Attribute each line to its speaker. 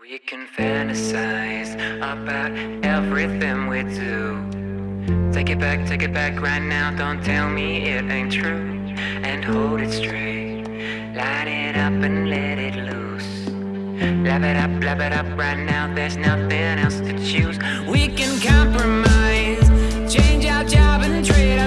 Speaker 1: We can fantasize about everything we do. Take it back, take it back right now. Don't tell me it ain't true. And hold it straight. Light it up and let it loose. Love it up, love it up right now. There's nothing else to choose. We can compromise. Change our job and trade.